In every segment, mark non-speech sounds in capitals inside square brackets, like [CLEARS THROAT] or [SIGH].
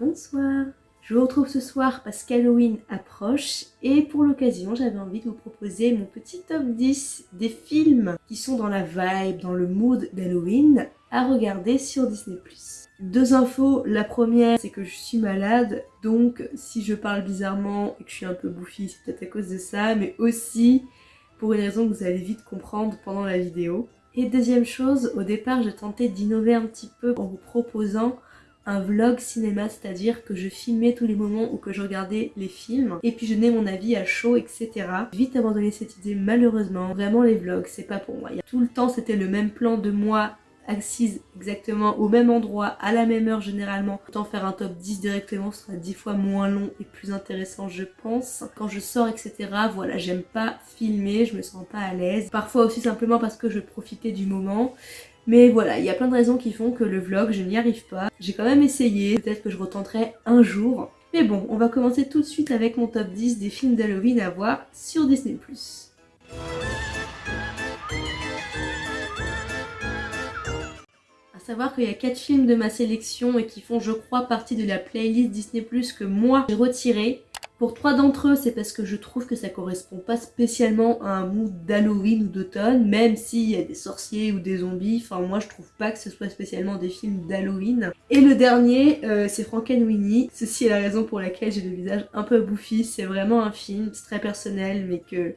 Bonsoir Je vous retrouve ce soir parce qu'Halloween approche et pour l'occasion j'avais envie de vous proposer mon petit top 10 des films qui sont dans la vibe, dans le mood d'Halloween à regarder sur Disney+. Deux infos, la première c'est que je suis malade donc si je parle bizarrement et que je suis un peu bouffie c'est peut-être à cause de ça mais aussi pour une raison que vous allez vite comprendre pendant la vidéo. Et deuxième chose, au départ j'ai tenté d'innover un petit peu en vous proposant un vlog cinéma, c'est-à-dire que je filmais tous les moments où que je regardais les films et puis je donnais mon avis à chaud, etc. Vite abandonné cette idée malheureusement, vraiment les vlogs c'est pas pour moi. Tout le temps c'était le même plan de moi assise exactement au même endroit, à la même heure généralement. Autant faire un top 10 directement, sera 10 fois moins long et plus intéressant je pense. Quand je sors etc, voilà, j'aime pas filmer, je me sens pas à l'aise. Parfois aussi simplement parce que je profitais du moment. Mais voilà, il y a plein de raisons qui font que le vlog, je n'y arrive pas. J'ai quand même essayé, peut-être que je retenterai un jour. Mais bon, on va commencer tout de suite avec mon top 10 des films d'Halloween à voir sur Disney+. À savoir qu'il y a 4 films de ma sélection et qui font je crois partie de la playlist Disney que moi j'ai retiré. Pour trois d'entre eux, c'est parce que je trouve que ça correspond pas spécialement à un mood d'Halloween ou d'automne, même s'il y a des sorciers ou des zombies, enfin moi je trouve pas que ce soit spécialement des films d'Halloween. Et le dernier, euh, c'est Frankenweenie. Ceci est la raison pour laquelle j'ai le visage un peu bouffi, c'est vraiment un film, très personnel, mais que,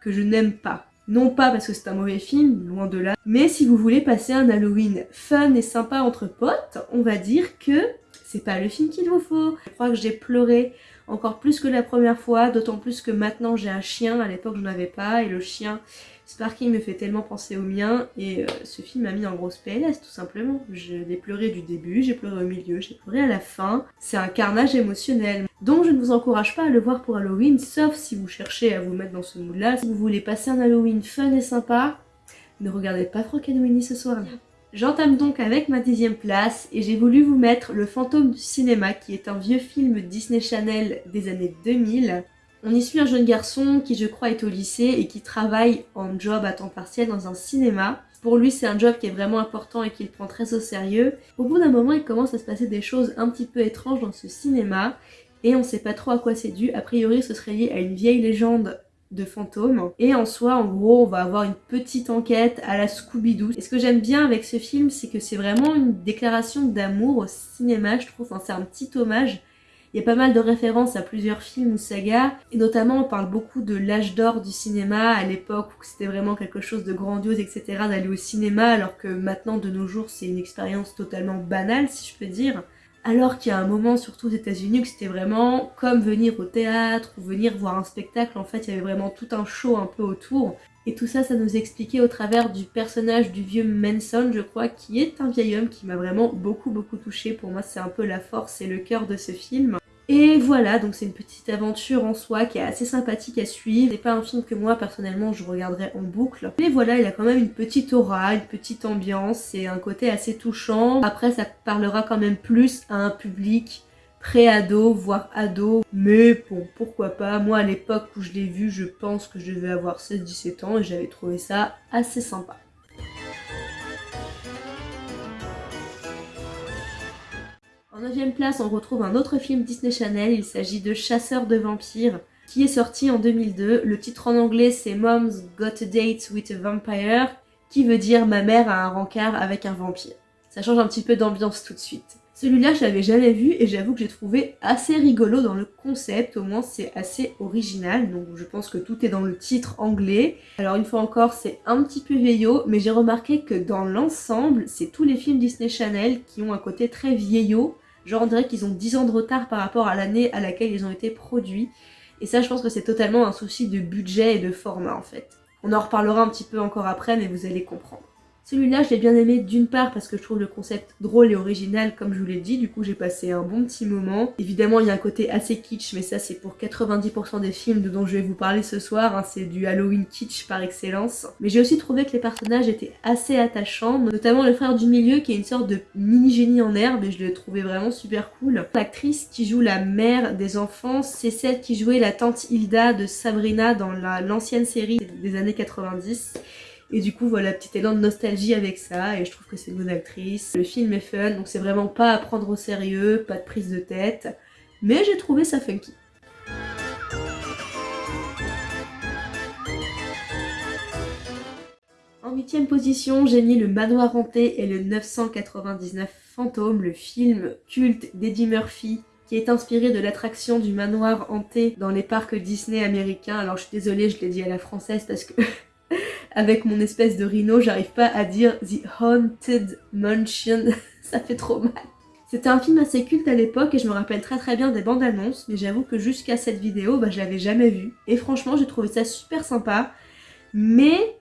que je n'aime pas. Non pas parce que c'est un mauvais film, loin de là, mais si vous voulez passer un Halloween fun et sympa entre potes, on va dire que c'est pas le film qu'il vous faut. Je crois que j'ai pleuré encore plus que la première fois, d'autant plus que maintenant j'ai un chien, à l'époque je n'en avais pas, et le chien Sparky me fait tellement penser au mien, et euh, ce film m'a mis en grosse PLS tout simplement. Je l'ai pleuré du début, j'ai pleuré au milieu, j'ai pleuré à la fin, c'est un carnage émotionnel. Donc je ne vous encourage pas à le voir pour Halloween, sauf si vous cherchez à vous mettre dans ce mood là. Si vous voulez passer un Halloween fun et sympa, ne regardez pas Frankenweenie ce soir-là. J'entame donc avec ma dixième place et j'ai voulu vous mettre Le fantôme du cinéma qui est un vieux film Disney Channel des années 2000. On y suit un jeune garçon qui je crois est au lycée et qui travaille en job à temps partiel dans un cinéma. Pour lui c'est un job qui est vraiment important et qu'il prend très au sérieux. Au bout d'un moment il commence à se passer des choses un petit peu étranges dans ce cinéma et on sait pas trop à quoi c'est dû. A priori ce serait lié à une vieille légende de fantômes. Et en soi, en gros, on va avoir une petite enquête à la Scooby-Doo. Et ce que j'aime bien avec ce film, c'est que c'est vraiment une déclaration d'amour au cinéma, je trouve. Enfin, c'est un petit hommage. Il y a pas mal de références à plusieurs films ou sagas, et notamment on parle beaucoup de l'âge d'or du cinéma, à l'époque où c'était vraiment quelque chose de grandiose, etc., d'aller au cinéma, alors que maintenant, de nos jours, c'est une expérience totalement banale, si je peux dire alors qu'il y a un moment, surtout aux états unis que c'était vraiment comme venir au théâtre ou venir voir un spectacle, en fait il y avait vraiment tout un show un peu autour. Et tout ça, ça nous expliquait au travers du personnage du vieux Manson, je crois, qui est un vieil homme qui m'a vraiment beaucoup beaucoup touché. Pour moi, c'est un peu la force et le cœur de ce film. Et voilà, donc c'est une petite aventure en soi qui est assez sympathique à suivre. C'est pas un film que moi personnellement je regarderais en boucle. Mais voilà, il a quand même une petite aura, une petite ambiance, c'est un côté assez touchant. Après ça parlera quand même plus à un public pré-ado, voire ado. Mais bon, pourquoi pas? Moi à l'époque où je l'ai vu, je pense que je devais avoir 16-17 ans et j'avais trouvé ça assez sympa. En 9 place, on retrouve un autre film Disney Channel, il s'agit de Chasseur de vampires, qui est sorti en 2002. Le titre en anglais c'est Mom's Got a Date with a Vampire, qui veut dire ma mère a un rencard avec un vampire. Ça change un petit peu d'ambiance tout de suite. Celui-là, je l'avais jamais vu et j'avoue que j'ai trouvé assez rigolo dans le concept, au moins c'est assez original, donc je pense que tout est dans le titre anglais. Alors une fois encore, c'est un petit peu vieillot, mais j'ai remarqué que dans l'ensemble, c'est tous les films Disney Channel qui ont un côté très vieillot, Genre on dirait qu'ils ont 10 ans de retard par rapport à l'année à laquelle ils ont été produits. Et ça je pense que c'est totalement un souci de budget et de format en fait. On en reparlera un petit peu encore après mais vous allez comprendre. Celui-là, je l'ai bien aimé d'une part parce que je trouve le concept drôle et original, comme je vous l'ai dit, du coup j'ai passé un bon petit moment. Évidemment, il y a un côté assez kitsch, mais ça c'est pour 90% des films dont je vais vous parler ce soir, hein. c'est du Halloween kitsch par excellence. Mais j'ai aussi trouvé que les personnages étaient assez attachants, notamment le frère du milieu qui est une sorte de mini-génie en herbe et je l'ai trouvé vraiment super cool. L'actrice qui joue la mère des enfants, c'est celle qui jouait la tante Hilda de Sabrina dans l'ancienne série des années 90. Et du coup, voilà, petit élan de nostalgie avec ça, et je trouve que c'est une bonne actrice. Le film est fun, donc c'est vraiment pas à prendre au sérieux, pas de prise de tête, mais j'ai trouvé ça funky. En huitième position, j'ai mis Le Manoir Hanté et le 999 Fantôme, le film culte d'Eddie Murphy qui est inspiré de l'attraction du manoir hanté dans les parcs Disney américains. Alors je suis désolée, je l'ai dit à la française parce que [LAUGHS] avec mon espèce de rhino, j'arrive pas à dire The Haunted Mansion, [LAUGHS] ça fait trop mal. C'était un film assez culte à l'époque et je me rappelle très très bien des bandes annonces, mais j'avoue que jusqu'à cette vidéo, bah, je l'avais jamais vu. Et franchement, j'ai trouvé ça super sympa. Mais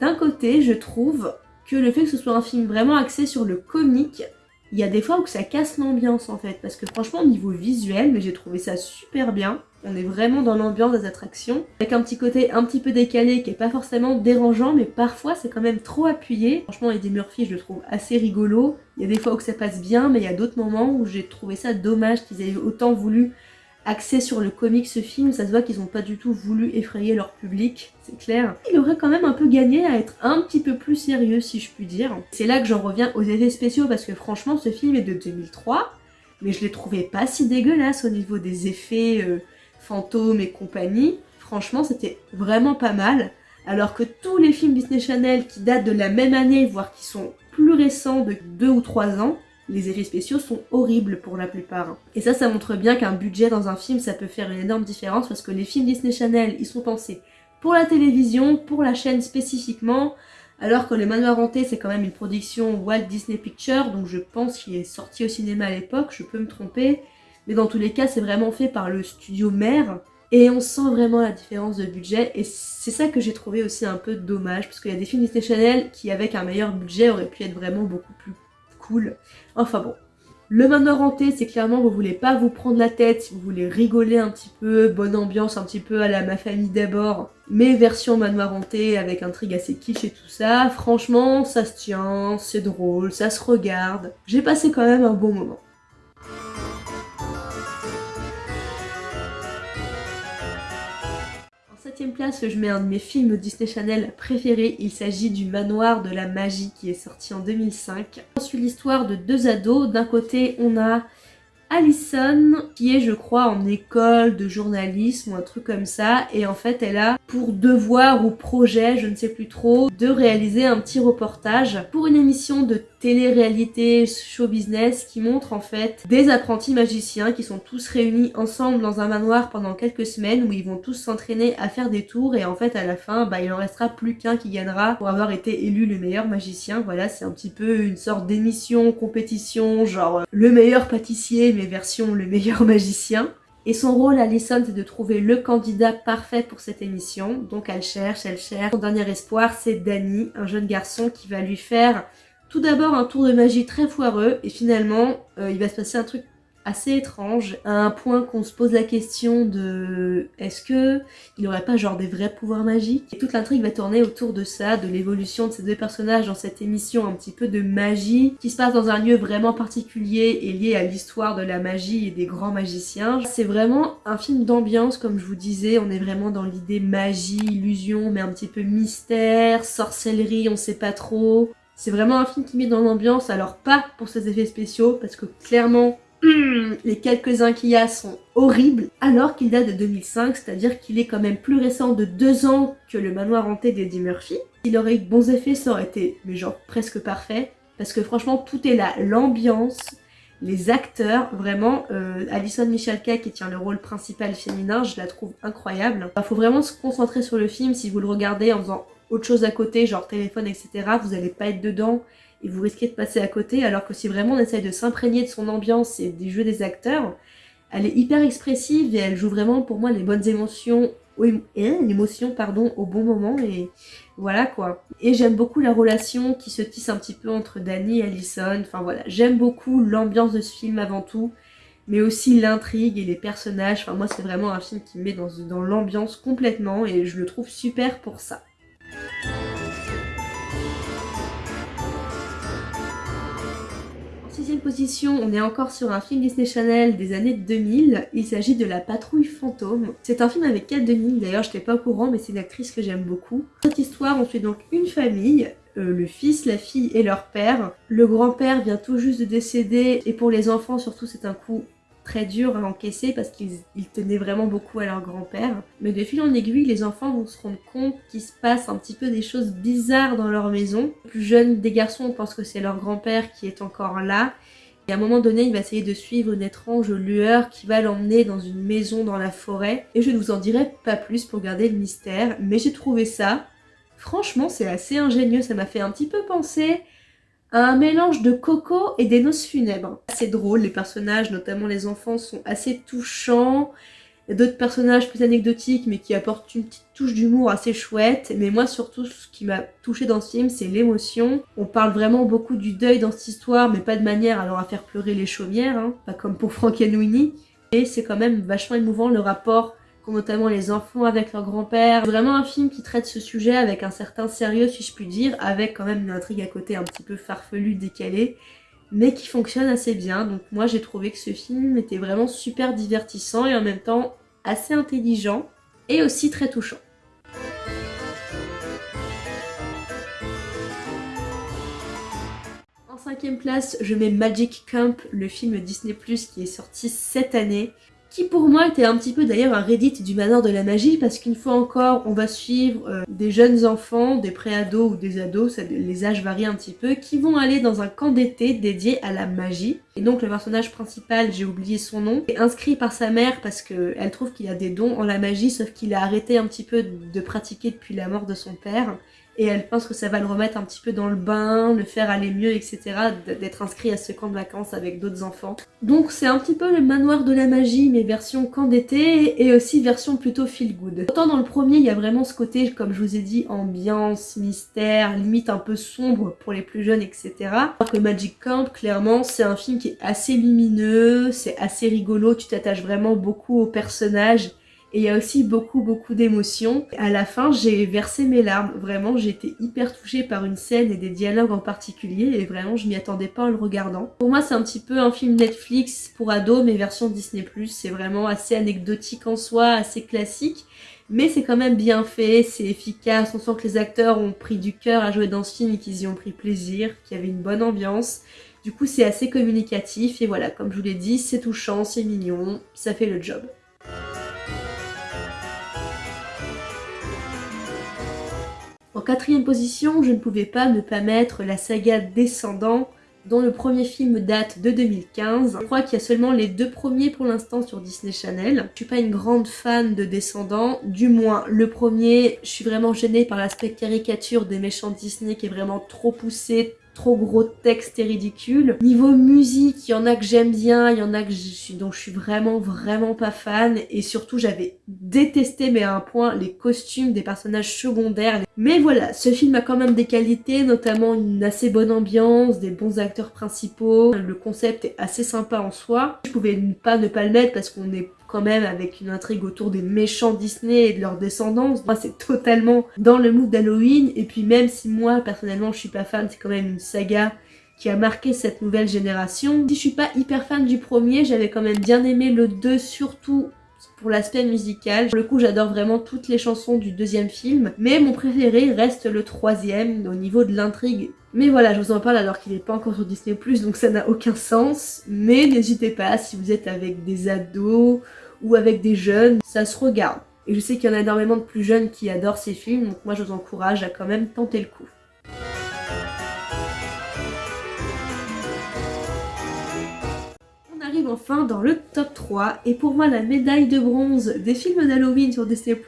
d'un côté, je trouve que le fait que ce soit un film vraiment axé sur le comique, il y a des fois où ça casse l'ambiance en fait, parce que franchement au niveau visuel, mais j'ai trouvé ça super bien. On est vraiment dans l'ambiance des attractions, avec un petit côté un petit peu décalé qui est pas forcément dérangeant, mais parfois c'est quand même trop appuyé. Franchement Eddie Murphy je le trouve assez rigolo, il y a des fois où ça passe bien, mais il y a d'autres moments où j'ai trouvé ça dommage qu'ils aient autant voulu axé sur le comique ce film, ça se voit qu'ils n'ont pas du tout voulu effrayer leur public, c'est clair. Il aurait quand même un peu gagné à être un petit peu plus sérieux si je puis dire. C'est là que j'en reviens aux effets spéciaux parce que franchement ce film est de 2003, mais je l'ai trouvé pas si dégueulasse au niveau des effets euh, fantômes et compagnie. Franchement c'était vraiment pas mal. Alors que tous les films Disney Channel qui datent de la même année, voire qui sont plus récents de 2 ou 3 ans, les effets spéciaux sont horribles pour la plupart. Et ça, ça montre bien qu'un budget dans un film, ça peut faire une énorme différence parce que les films Disney Channel, ils sont pensés pour la télévision, pour la chaîne spécifiquement, alors que Le Manoir Hanté, c'est quand même une production Walt Disney Pictures, donc je pense qu'il est sorti au cinéma à l'époque, je peux me tromper, mais dans tous les cas, c'est vraiment fait par le studio mère, et on sent vraiment la différence de budget, et c'est ça que j'ai trouvé aussi un peu dommage, parce qu'il y a des films Disney Channel qui, avec un meilleur budget, auraient pu être vraiment beaucoup plus cool. Enfin bon. Le manoir hanté, c'est clairement vous voulez pas vous prendre la tête, vous voulez rigoler un petit peu, bonne ambiance un petit peu à la ma famille d'abord, mais version manoir hanté avec intrigue assez kitsch et tout ça. Franchement, ça se tient, c'est drôle, ça se regarde. J'ai passé quand même un bon moment. Place, je mets un de mes films Disney Channel préférés. Il s'agit du Manoir de la Magie qui est sorti en 2005. On suit l'histoire de deux ados. D'un côté, on a Alison, qui est je crois en école de journalisme ou un truc comme ça, et en fait elle a pour devoir ou projet, je ne sais plus trop, de réaliser un petit reportage pour une émission de télé-réalité show business qui montre en fait des apprentis magiciens qui sont tous réunis ensemble dans un manoir pendant quelques semaines où ils vont tous s'entraîner à faire des tours et en fait à la fin bah, il en restera plus qu'un qui gagnera pour avoir été élu le meilleur magicien. Voilà c'est un petit peu une sorte d'émission, compétition, genre euh, le meilleur pâtissier mais version le meilleur [LAUGHS] magicien. Et son rôle, Alison, c'est de trouver le candidat parfait pour cette émission. Donc elle cherche, elle cherche. Son dernier espoir, c'est Danny, un jeune garçon qui va lui faire tout d'abord un tour de magie très foireux et finalement euh, il va se passer un truc assez étrange, à un point qu'on se pose la question de est-ce que il aurait pas genre des vrais pouvoirs magiques? Et toute l'intrigue va tourner autour de ça, de l'évolution de ces deux personnages dans cette émission un petit peu de magie, qui se passe dans un lieu vraiment particulier et lié à l'histoire de la magie et des grands magiciens. C'est vraiment un film d'ambiance comme je vous disais, on est vraiment dans l'idée magie, illusion, mais un petit peu mystère, sorcellerie, on sait pas trop. C'est vraiment un film qui met dans l'ambiance, alors pas pour ses effets spéciaux, parce que clairement, [CLEARS THROAT] les quelques-uns qu'il y a sont horribles, alors qu'il date de 2005, c'est-à-dire qu'il est quand même plus récent de deux ans que le manoir hanté d'Eddie Murphy. S'il aurait eu de bons effets, ça aurait été, mais genre, presque parfait, parce que franchement, tout est là, l'ambiance, les acteurs, vraiment, euh, Alison Michalka qui tient le rôle principal féminin, je la trouve incroyable. Il faut vraiment se concentrer sur le film si vous le regardez en faisant autre chose à côté, genre téléphone, etc., vous allez pas être dedans et vous risquez de passer à côté, alors que si vraiment on essaye de s'imprégner de son ambiance et des jeux des acteurs, elle est hyper expressive et elle joue vraiment pour moi les bonnes émotions, l'émotion pardon, au bon moment et voilà quoi. Et j'aime beaucoup la relation qui se tisse un petit peu entre Danny et Allison, enfin voilà, j'aime beaucoup l'ambiance de ce film avant tout, mais aussi l'intrigue et les personnages, enfin moi c'est vraiment un film qui me met dans l'ambiance complètement et je le trouve super pour ça. Position, on est encore sur un film Disney Channel des années 2000. Il s'agit de La Patrouille Fantôme. C'est un film avec Kate Denis, d'ailleurs je n'étais pas au courant mais c'est une actrice que j'aime beaucoup. Cette histoire, on suit donc une famille, euh, le fils, la fille et leur père. Le grand-père vient tout juste de décéder et pour les enfants surtout c'est un coup très dur à encaisser parce qu'ils tenaient vraiment beaucoup à leur grand-père. Mais de fil en aiguille, les enfants vont se rendre compte qu'il se passe un petit peu des choses bizarres dans leur maison. Le plus jeune des garçons pense que c'est leur grand-père qui est encore là. Et à un moment donné, il va essayer de suivre une étrange lueur qui va l'emmener dans une maison dans la forêt. Et je ne vous en dirai pas plus pour garder le mystère, mais j'ai trouvé ça. Franchement, c'est assez ingénieux, ça m'a fait un petit peu penser un mélange de coco et des noces funèbres. C'est drôle, les personnages, notamment les enfants, sont assez touchants. D'autres personnages plus anecdotiques mais qui apportent une petite touche d'humour assez chouette. Mais moi surtout ce qui m'a touché dans ce film c'est l'émotion. On parle vraiment beaucoup du deuil dans cette histoire mais pas de manière à faire pleurer les chaumières, hein. pas comme pour Winnie. Et c'est quand même vachement émouvant le rapport notamment les enfants avec leur grand-père. Vraiment un film qui traite ce sujet avec un certain sérieux si je puis dire, avec quand même une intrigue à côté un petit peu farfelue, décalée, mais qui fonctionne assez bien. Donc moi j'ai trouvé que ce film était vraiment super divertissant et en même temps assez intelligent et aussi très touchant. En cinquième place, je mets Magic Camp, le film Disney+, qui est sorti cette année qui pour moi était un petit peu d'ailleurs un Reddit du manoir de la magie parce qu'une fois encore on va suivre euh, des jeunes enfants, des pré-ados ou des ados, les âges varient un petit peu, qui vont aller dans un camp d'été dédié à la magie. Et donc le personnage principal, j'ai oublié son nom, est inscrit par sa mère parce qu'elle trouve qu'il a des dons en la magie sauf qu'il a arrêté un petit peu de pratiquer depuis la mort de son père et elle pense que ça va le remettre un petit peu dans le bain, le faire aller mieux, etc. d'être inscrit à ce camp de vacances avec d'autres enfants. Donc c'est un petit peu le manoir de la magie, mais version camp d'été et aussi version plutôt feel good. Autant dans le premier, il y a vraiment ce côté, comme je vous ai dit, ambiance, mystère, limite un peu sombre pour les plus jeunes, etc. Alors que Magic Camp, clairement, c'est un film qui est assez lumineux, c'est assez rigolo, tu t'attaches vraiment beaucoup aux personnages et il y a aussi beaucoup beaucoup d'émotions. À la fin, j'ai versé mes larmes. Vraiment, été hyper touchée par une scène et des dialogues en particulier et vraiment, je m'y attendais pas en le regardant. Pour moi, c'est un petit peu un film Netflix pour ados, mais version Disney+. C'est vraiment assez anecdotique en soi, assez classique. Mais c'est quand même bien fait, c'est efficace, on sent que les acteurs ont pris du cœur à jouer dans ce film et qu'ils y ont pris plaisir, qu'il y avait une bonne ambiance. Du coup, c'est assez communicatif et voilà, comme je vous l'ai dit, c'est touchant, c'est mignon, ça fait le job. En quatrième position, je ne pouvais pas ne pas mettre la saga Descendants, dont le premier film date de 2015. Je crois qu'il y a seulement les deux premiers pour l'instant sur Disney Channel. Je suis pas une grande fan de Descendants, du moins le premier, je suis vraiment gênée par l'aspect caricature des méchants Disney qui est vraiment trop poussé, trop gros texte et ridicule. Niveau musique, il y en a que j'aime bien, il y en a que je suis, dont je suis vraiment vraiment pas fan et surtout j'avais détesté mais à un point les costumes des personnages secondaires. Mais voilà, ce film a quand même des qualités, notamment une assez bonne ambiance, des bons acteurs principaux, le concept est assez sympa en soi. Je pouvais pas ne pas le mettre parce qu'on est quand même avec une intrigue autour des méchants Disney et de leur descendance. Moi c'est totalement dans le mood d'Halloween et puis même si moi personnellement je suis pas fan, c'est quand même une saga qui a marqué cette nouvelle génération. Si je suis pas hyper fan du premier, j'avais quand même bien aimé le 2 surtout pour l'aspect musical. Pour le coup, j'adore vraiment toutes les chansons du deuxième film, mais mon préféré reste le troisième au niveau de l'intrigue. Mais voilà, je vous en parle alors qu'il n'est pas encore sur Disney+, donc ça n'a aucun sens. Mais n'hésitez pas, si vous êtes avec des ados ou avec des jeunes, ça se regarde. Et je sais qu'il y en a énormément de plus jeunes qui adorent ces films, donc moi je vous encourage à quand même tenter le coup. On arrive enfin dans le top 3 et pour moi la médaille de bronze des films d'Halloween sur Disney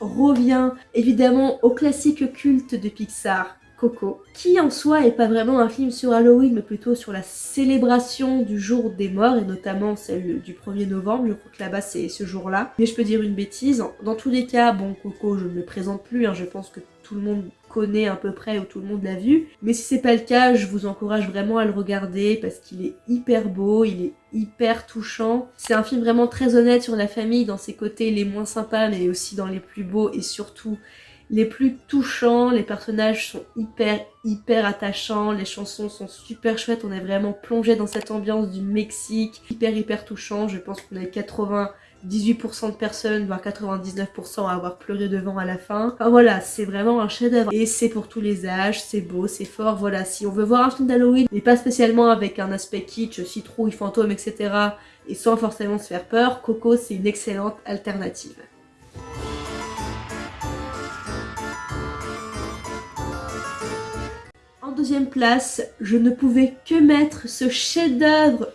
revient évidemment au classique culte de Pixar Coco, qui en soi est pas vraiment un film sur Halloween, mais plutôt sur la célébration du jour des morts, et notamment celle du 1er novembre, je crois que là-bas c'est ce jour-là. Mais je peux dire une bêtise, dans tous les cas, bon Coco je ne le présente plus, hein, je pense que tout le monde connaît à peu près ou tout le monde l'a vu. Mais si c'est pas le cas, je vous encourage vraiment à le regarder parce qu'il est hyper beau, il est hyper touchant. C'est un film vraiment très honnête sur la famille dans ses côtés les moins sympas mais aussi dans les plus beaux et surtout les plus touchants, les personnages sont hyper hyper attachants, les chansons sont super chouettes, on est vraiment plongé dans cette ambiance du Mexique, hyper hyper touchant, je pense qu'on est 80 18% de personnes, voire 99% à avoir pleuré devant à la fin. Enfin voilà, c'est vraiment un chef-d'œuvre. Et c'est pour tous les âges, c'est beau, c'est fort. Voilà, si on veut voir un film d'Halloween, mais pas spécialement avec un aspect kitsch, citrouille, fantôme, etc. et sans forcément se faire peur, Coco c'est une excellente alternative. En deuxième place, je ne pouvais que mettre ce chef-d'œuvre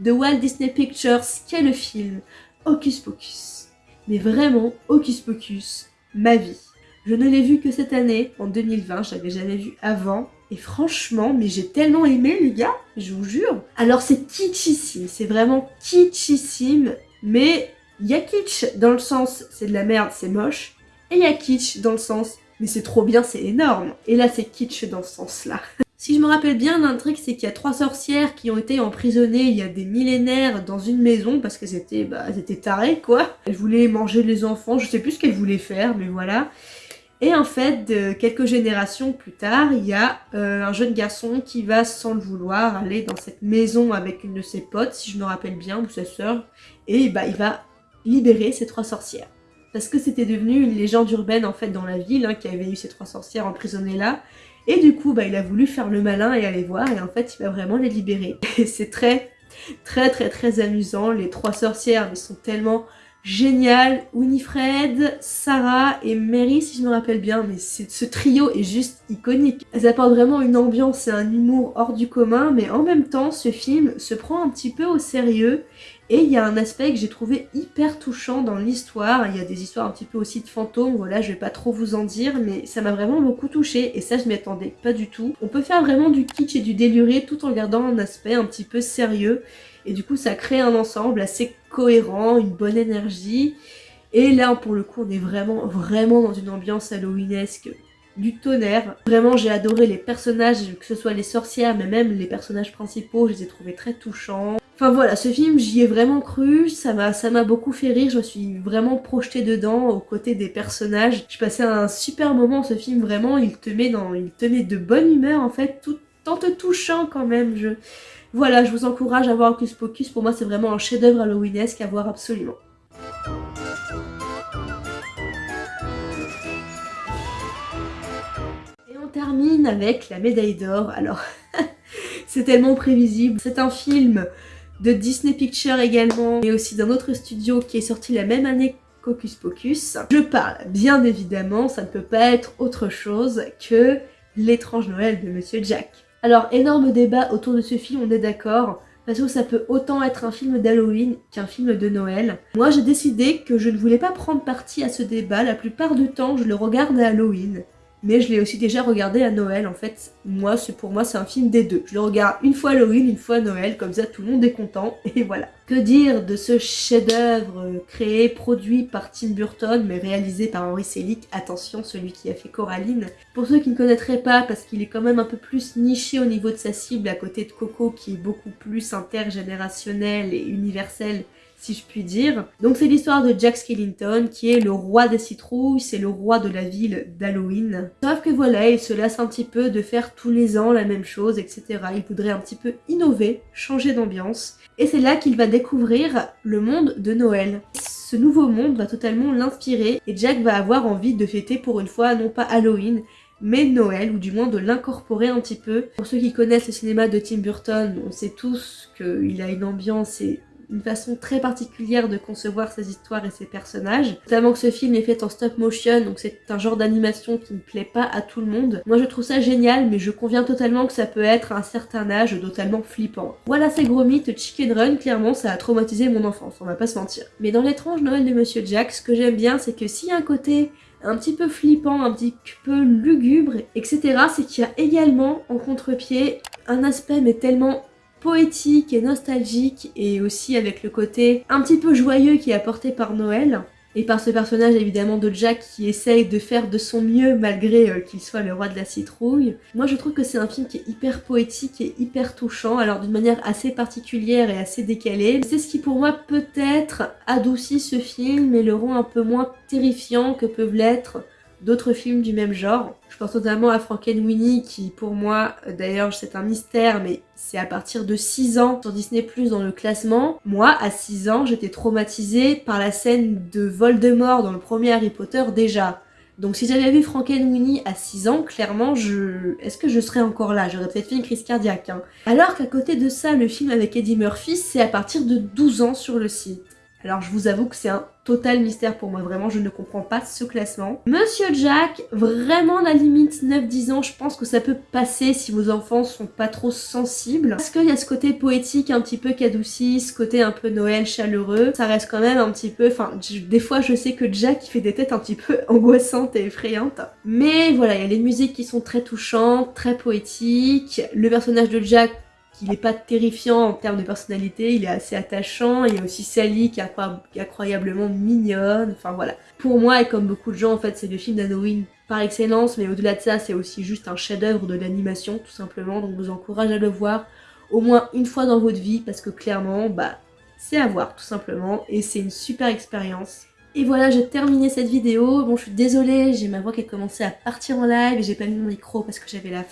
de Walt Disney Pictures qu'est le film Hocus Pocus. Mais vraiment, Hocus Pocus, ma vie. Je ne l'ai vu que cette année, en 2020, je l'avais jamais vu avant. Et franchement, mais j'ai tellement aimé les gars, je vous jure. Alors c'est kitschissime, c'est vraiment kitschissime, mais il y a kitsch dans le sens c'est de la merde, c'est moche. Et il y a kitsch dans le sens mais c'est trop bien, c'est énorme. Et là c'est kitsch dans ce sens-là. [LAUGHS] Si je me rappelle bien truc, c'est qu'il y a trois sorcières qui ont été emprisonnées il y a des millénaires dans une maison parce qu'elles étaient, bah, tarées quoi. Elles voulaient manger les enfants, je sais plus ce qu'elles voulaient faire, mais voilà. Et en fait, quelques générations plus tard, il y a euh, un jeune garçon qui va, sans le vouloir, aller dans cette maison avec une de ses potes, si je me rappelle bien, ou sa sœur, et bah, il va libérer ces trois sorcières. Parce que c'était devenu une légende urbaine en fait dans la ville, hein, qui avait eu ces trois sorcières emprisonnées là, et du coup, bah, il a voulu faire le malin et aller voir, et en fait, il va vraiment les libérer. [LAUGHS] Et c'est très, très, très, très amusant. Les trois sorcières, mais sont tellement géniales. Winifred, Sarah et Mary, si je me rappelle bien, mais ce trio est juste iconique. Elles apportent vraiment une ambiance et un humour hors du commun, mais en même temps, ce film se prend un petit peu au sérieux et il y a un aspect que j'ai trouvé hyper touchant dans l'histoire. Il y a des histoires un petit peu aussi de fantômes, voilà, je vais pas trop vous en dire, mais ça m'a vraiment beaucoup touché et ça je m'y attendais pas du tout. On peut faire vraiment du kitsch et du déluré tout en gardant un aspect un petit peu sérieux. Et du coup ça crée un ensemble assez cohérent, une bonne énergie. Et là pour le coup on est vraiment vraiment dans une ambiance halloweenesque du tonnerre. Vraiment j'ai adoré les personnages, que ce soit les sorcières mais même les personnages principaux, je les ai trouvés très touchants. Enfin voilà, ce film, j'y ai vraiment cru, ça m'a beaucoup fait rire, je me suis vraiment projetée dedans, aux côtés des personnages. J'ai passé un super moment, ce film, vraiment, il te met, dans, il te met de bonne humeur en fait, tout en te touchant quand même. Je... Voilà, je vous encourage à voir Hocus Pocus, pour moi c'est vraiment un chef-d'œuvre halloweenesque à voir absolument. Et on termine avec la médaille d'or, alors [LAUGHS] c'est tellement prévisible, c'est un film de Disney Pictures également, et aussi d'un autre studio qui est sorti la même année qu'Hocus Pocus. Je parle bien évidemment, ça ne peut pas être autre chose que l'étrange Noël de Monsieur Jack. Alors énorme débat autour de ce film, on est d'accord, parce que ça peut autant être un film d'Halloween qu'un film de Noël. Moi j'ai décidé que je ne voulais pas prendre parti à ce débat, la plupart du temps je le regarde à Halloween mais je l'ai aussi déjà regardé à Noël en fait. Moi, pour moi c'est un film des deux. Je le regarde une fois Halloween, une fois Noël, comme ça tout le monde est content [LAUGHS] et voilà. Que dire de ce chef-d'œuvre créé, produit par Tim Burton mais réalisé par Henry Selick, attention celui qui a fait Coraline. Pour ceux qui ne connaîtraient pas, parce qu'il est quand même un peu plus niché au niveau de sa cible à côté de Coco qui est beaucoup plus intergénérationnel et universel si je puis dire. Donc c'est l'histoire de Jack Skellington qui est le roi des citrouilles, c'est le roi de la ville d'Halloween. Sauf que voilà, il se lasse un petit peu de faire tous les ans la même chose, etc. Il voudrait un petit peu innover, changer d'ambiance. Et c'est là qu'il va découvrir le monde de Noël. Ce nouveau monde va totalement l'inspirer et Jack va avoir envie de fêter pour une fois non pas Halloween, mais Noël, ou du moins de l'incorporer un petit peu. Pour ceux qui connaissent le cinéma de Tim Burton, on sait tous qu'il a une ambiance et une façon très particulière de concevoir ses histoires et ses personnages. Notamment que ce film est fait en stop motion, donc c'est un genre d'animation qui ne plaît pas à tout le monde. Moi je trouve ça génial, mais je conviens totalement que ça peut être à un certain âge totalement flippant. Voilà ces gros mythes, Chicken Run, clairement ça a traumatisé mon enfance, on va pas se mentir. Mais dans l'étrange Noël de Monsieur Jack, ce que j'aime bien, c'est que s'il y a un côté un petit peu flippant, un petit peu lugubre, etc. C'est qu'il y a également en contre-pied un aspect mais tellement poétique et nostalgique et aussi avec le côté un petit peu joyeux qui est apporté par Noël et par ce personnage évidemment de Jack qui essaye de faire de son mieux malgré euh, qu'il soit le roi de la citrouille. Moi je trouve que c'est un film qui est hyper poétique et hyper touchant, alors d'une manière assez particulière et assez décalée. C'est ce qui pour moi peut-être adoucit ce film et le rend un peu moins terrifiant que peuvent l'être d'autres films du même genre. Je pense notamment à Frankenweenie qui pour moi, d'ailleurs c'est un mystère mais c'est à partir de 6 ans sur Disney Plus dans le classement. Moi à 6 ans j'étais traumatisée par la scène de Voldemort dans le premier Harry Potter déjà. Donc si j'avais vu Frankenweenie à 6 ans, clairement, je... est-ce que je serais encore là? J'aurais peut-être fait une crise cardiaque. Hein. Alors qu'à côté de ça, le film avec Eddie Murphy, c'est à partir de 12 ans sur le site. Alors je vous avoue que c'est un total mystère pour moi, vraiment je ne comprends pas ce classement. Monsieur Jack, vraiment la limite 9-10 ans, je pense que ça peut passer si vos enfants sont pas trop sensibles. Parce qu'il y a ce côté poétique un petit peu qui adoucit, ce côté un peu Noël chaleureux, ça reste quand même un petit peu, enfin des fois je sais que Jack il fait des têtes un petit peu [LAUGHS] angoissantes et effrayantes. Mais voilà, il y a les musiques qui sont très touchantes, très poétiques, le personnage de Jack il n'est pas terrifiant en termes de personnalité, il est assez attachant, il y a aussi Sally qui est incroyablement mignonne, enfin voilà. Pour moi, et comme beaucoup de gens, en fait, c'est le film d'Halloween par excellence, mais au-delà de ça, c'est aussi juste un chef-d'œuvre de l'animation, tout simplement, donc je vous encourage à le voir au moins une fois dans votre vie, parce que clairement, bah, c'est à voir, tout simplement, et c'est une super expérience. Et voilà, j'ai terminé cette vidéo. Bon, je suis désolée, j'ai ma voix qui a commencé à partir en live et j'ai pas mis mon micro parce que j'avais la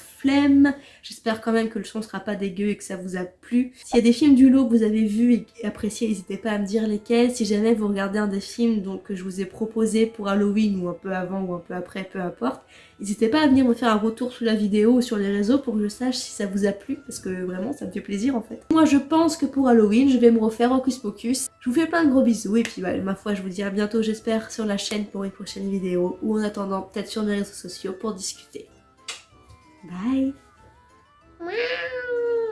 J'espère quand même que le son sera pas dégueu et que ça vous a plu. S'il y a des films du lot que vous avez vus et appréciés, n'hésitez pas à me dire lesquels. Si jamais vous regardez un des films donc, que je vous ai proposé pour Halloween ou un peu avant ou un peu après, peu importe, n'hésitez pas à venir me faire un retour sous la vidéo ou sur les réseaux pour que je sache si ça vous a plu parce que vraiment ça me fait plaisir en fait. Moi je pense que pour Halloween je vais me refaire Hocus Pocus. Je vous fais plein de gros bisous et puis bah, ma foi je vous dis à bientôt j'espère sur la chaîne pour une prochaine vidéo ou en attendant peut-être sur mes réseaux sociaux pour discuter. Bye. Meow.